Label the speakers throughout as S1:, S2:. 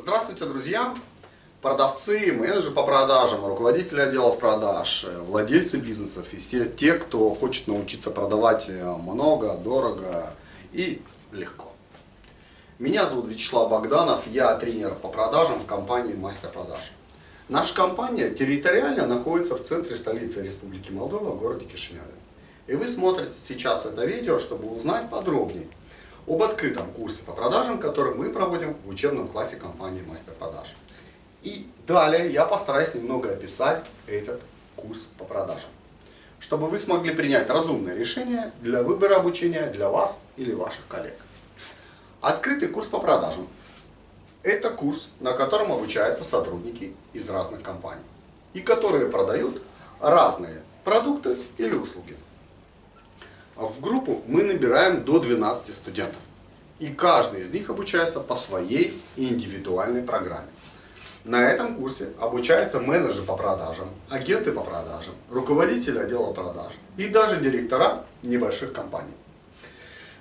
S1: Здравствуйте, друзья! Продавцы, менеджеры по продажам, руководители отделов продаж, владельцы бизнесов и все те, кто хочет научиться продавать много, дорого и легко. Меня зовут Вячеслав Богданов, я тренер по продажам в компании Мастер Продаж. Наша компания территориально находится в центре столицы Республики Молдова, в городе Кишиневе. И вы смотрите сейчас это видео, чтобы узнать подробнее об открытом курсе по продажам, который мы проводим в учебном классе компании Мастер Продаж. И далее я постараюсь немного описать этот курс по продажам, чтобы вы смогли принять разумное решение для выбора обучения для вас или ваших коллег. Открытый курс по продажам – это курс, на котором обучаются сотрудники из разных компаний и которые продают разные продукты или услуги. В группу мы набираем до 12 студентов. И каждый из них обучается по своей индивидуальной программе. На этом курсе обучаются менеджеры по продажам, агенты по продажам, руководители отдела продаж и даже директора небольших компаний.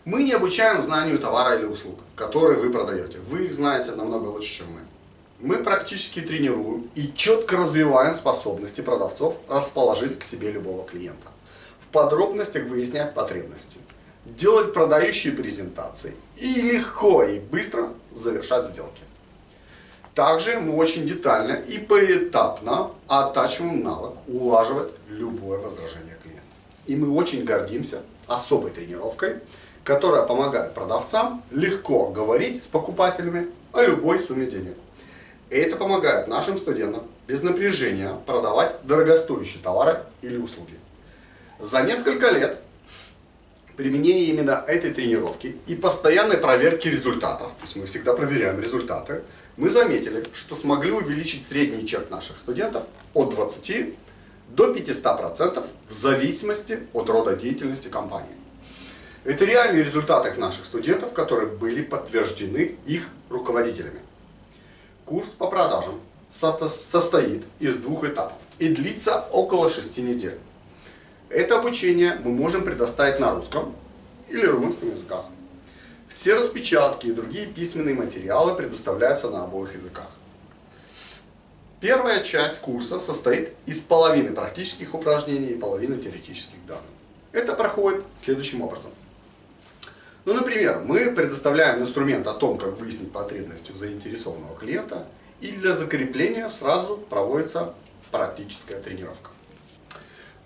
S1: Мы не обучаем знанию товара или услуг, которые вы продаете. Вы их знаете намного лучше, чем мы. Мы практически тренируем и четко развиваем способности продавцов расположить к себе любого клиента подробностях выяснять потребности, делать продающие презентации и легко и быстро завершать сделки. Также мы очень детально и поэтапно оттачиваем навык улаживать любое возражение клиента. И мы очень гордимся особой тренировкой, которая помогает продавцам легко говорить с покупателями о любой сумме денег. Это помогает нашим студентам без напряжения продавать дорогостоящие товары или услуги. За несколько лет применения именно этой тренировки и постоянной проверки результатов, то есть мы всегда проверяем результаты, мы заметили, что смогли увеличить средний чек наших студентов от 20 до 500% в зависимости от рода деятельности компании. Это реальные результаты наших студентов, которые были подтверждены их руководителями. Курс по продажам состоит из двух этапов и длится около 6 недель. Это обучение мы можем предоставить на русском или румынском языках. Все распечатки и другие письменные материалы предоставляются на обоих языках. Первая часть курса состоит из половины практических упражнений и половины теоретических данных. Это проходит следующим образом. Ну, например, мы предоставляем инструмент о том, как выяснить потребности у заинтересованного клиента, и для закрепления сразу проводится практическая тренировка.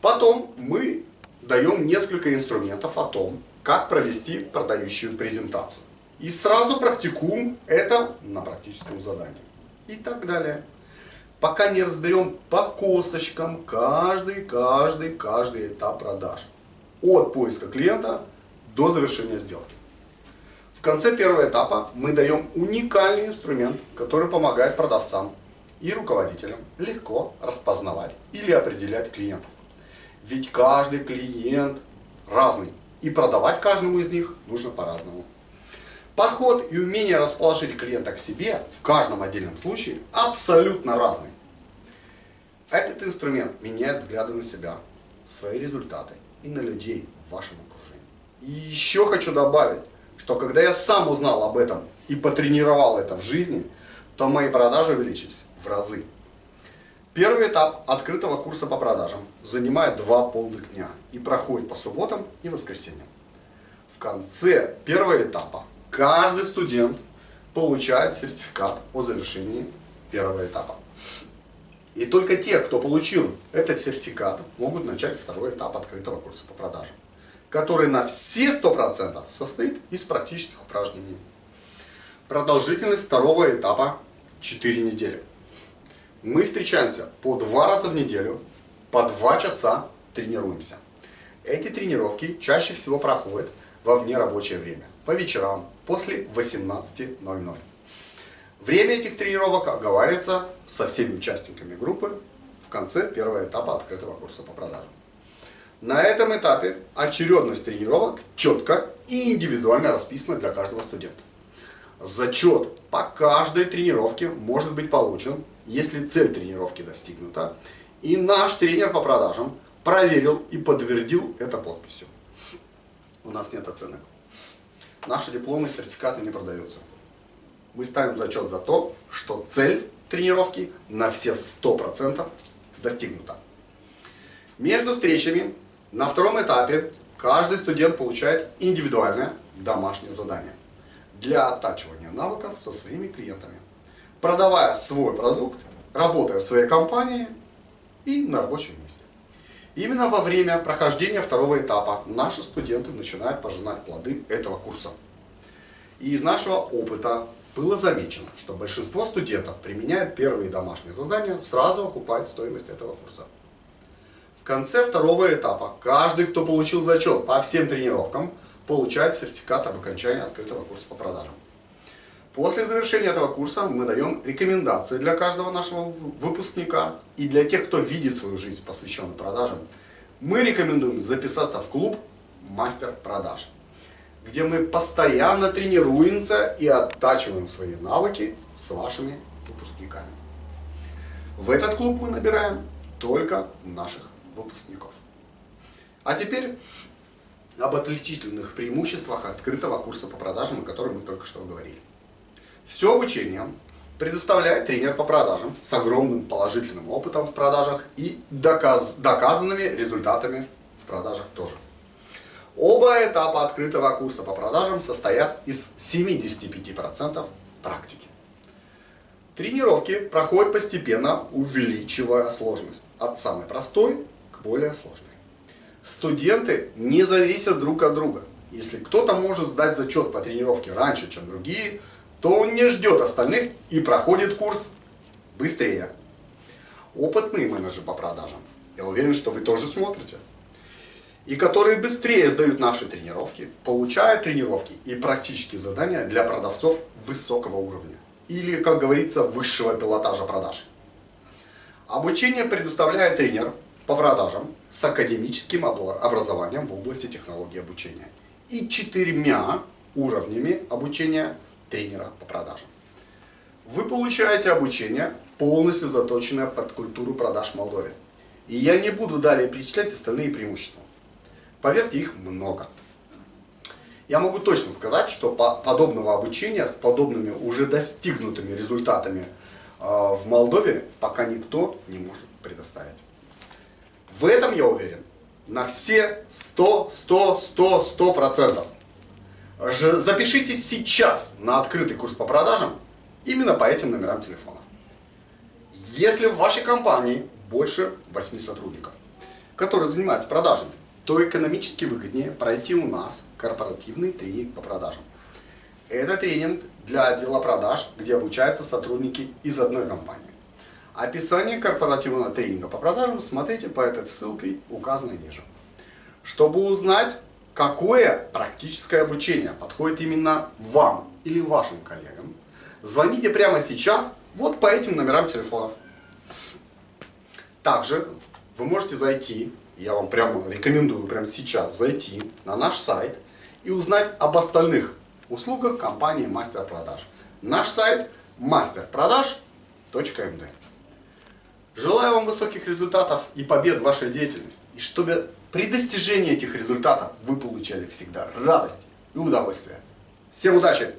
S1: Потом мы даем несколько инструментов о том, как провести продающую презентацию. И сразу практикуем это на практическом задании. И так далее. Пока не разберем по косточкам каждый, каждый, каждый этап продаж. От поиска клиента до завершения сделки. В конце первого этапа мы даем уникальный инструмент, который помогает продавцам и руководителям легко распознавать или определять клиентов. Ведь каждый клиент разный. И продавать каждому из них нужно по-разному. Подход и умение расположить клиента к себе в каждом отдельном случае абсолютно разный. Этот инструмент меняет взгляды на себя, свои результаты и на людей в вашем окружении. И еще хочу добавить, что когда я сам узнал об этом и потренировал это в жизни, то мои продажи увеличились в разы. Первый этап открытого курса по продажам занимает два полных дня и проходит по субботам и воскресеньям. В конце первого этапа каждый студент получает сертификат о завершении первого этапа. И только те, кто получил этот сертификат, могут начать второй этап открытого курса по продажам, который на все 100% состоит из практических упражнений. Продолжительность второго этапа 4 недели. Мы встречаемся по два раза в неделю, по два часа тренируемся. Эти тренировки чаще всего проходят во внерабочее время, по вечерам, после 18.00. Время этих тренировок оговаривается со всеми участниками группы в конце первого этапа открытого курса по продажам. На этом этапе очередность тренировок четко и индивидуально расписана для каждого студента. Зачет по каждой тренировке может быть получен если цель тренировки достигнута. И наш тренер по продажам проверил и подтвердил это подписью. У нас нет оценок. Наши дипломы и сертификаты не продаются. мы ставим зачет за то, что цель тренировки на все 100% достигнута. Между встречами на втором этапе каждый студент получает индивидуальное домашнее задание для оттачивания навыков со своими клиентами, продавая свой продукт, работая в своей компании и на рабочем месте. Именно во время прохождения второго этапа наши студенты начинают пожинать плоды этого курса. И из нашего опыта было замечено, что большинство студентов, применяя первые домашние задания, сразу окупает стоимость этого курса. В конце второго этапа каждый, кто получил зачет по всем тренировкам, получает сертификат об окончании открытого курса по продажам. После завершения этого курса мы даем рекомендации для каждого нашего выпускника и для тех, кто видит свою жизнь посвященную продажам. Мы рекомендуем записаться в клуб «Мастер продаж», где мы постоянно тренируемся и оттачиваем свои навыки с вашими выпускниками. В этот клуб мы набираем только наших выпускников. А теперь об отличительных преимуществах открытого курса по продажам, о котором мы только что говорили. Все обучение предоставляет тренер по продажам с огромным положительным опытом в продажах и доказ, доказанными результатами в продажах тоже. Оба этапа открытого курса по продажам состоят из 75% практики. Тренировки проходят постепенно, увеличивая сложность от самой простой к более сложной. Студенты не зависят друг от друга. Если кто-то может сдать зачет по тренировке раньше, чем другие, то он не ждет остальных и проходит курс быстрее. Опытные менеджеры по продажам, я уверен, что вы тоже смотрите, и которые быстрее сдают наши тренировки, получают тренировки и практические задания для продавцов высокого уровня. Или, как говорится, высшего пилотажа продаж. Обучение предоставляет тренер по продажам с академическим образованием в области технологии обучения и четырьмя уровнями обучения тренера по продажам. Вы получаете обучение, полностью заточенное под культуру продаж в Молдове. И я не буду далее перечислять остальные преимущества. Поверьте, их много. Я могу точно сказать, что подобного обучения с подобными уже достигнутыми результатами э, в Молдове пока никто не может предоставить. В этом я уверен на все 100, 100, 100, 100 процентов. Запишитесь сейчас на открытый курс по продажам именно по этим номерам телефонов. Если в вашей компании больше 8 сотрудников, которые занимаются продажами, то экономически выгоднее пройти у нас корпоративный тренинг по продажам. Это тренинг для отдела продаж, где обучаются сотрудники из одной компании. Описание корпоративного тренинга по продажам смотрите по этой ссылке, указанной ниже. Чтобы узнать какое практическое обучение подходит именно вам или вашим коллегам, звоните прямо сейчас вот по этим номерам телефонов. Также вы можете зайти, я вам прямо рекомендую прямо сейчас зайти на наш сайт и узнать об остальных услугах компании Мастер Продаж. Наш сайт masterproдаж.md Желаю вам высоких результатов и побед в вашей деятельности. И чтобы при достижении этих результатов вы получали всегда радость и удовольствие. Всем удачи!